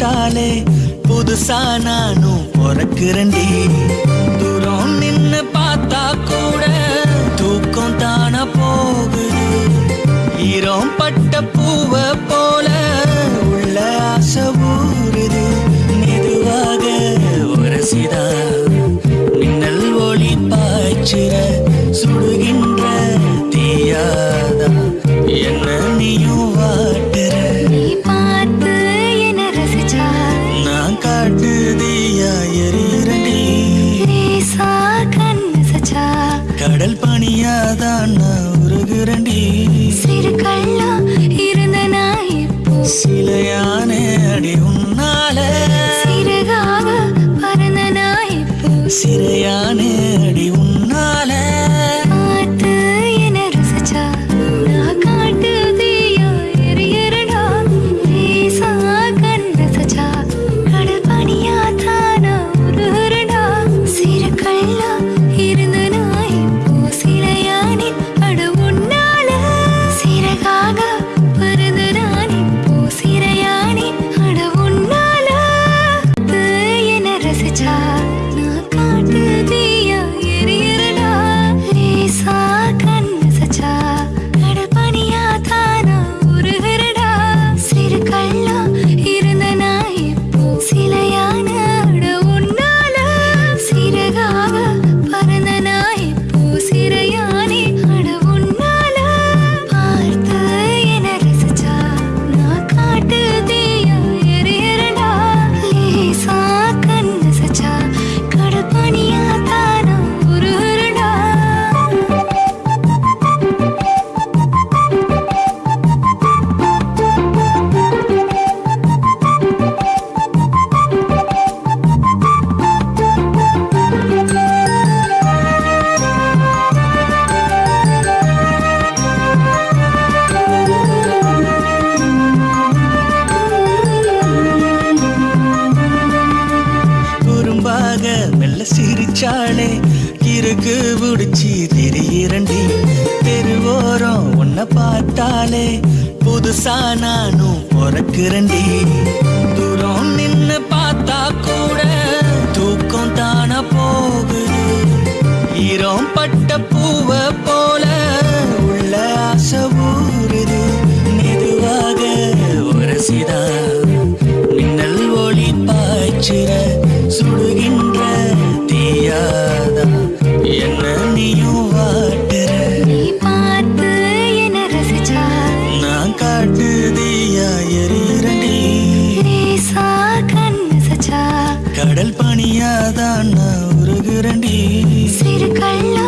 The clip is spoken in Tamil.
போட்டாலே புதுசா நானும் பிறக்கிறண்டி தூரம் நின்னு பார்த்தா கூட தூக்கம் தானா போகுது. ஈரம் பட்ட கடல் பணியாதான் நான் உருகுரண்டி சிறு கல்லா இருந்த நான் சிலையானே அடி உன்னால. 그저 போட்டாலே புதுசா நானும் பிறக்கிறண்டி தூரம் நின்னு பார்த்தா கூட தூக்கம் தானா போகுது. ஈரம் பட்ட பூவ போல உள்ள ஆசை ஊறுது. மெதுவாக உரசிதா மின்னல் ஒளி பாய்ச்சிற சுடுகின்ற தீயாதா. என்ன நீயும் கண்டு தீயாயறீரண்டி கடல் பணியாதான் நான் உருகுரண்டி சிறு கள்ளா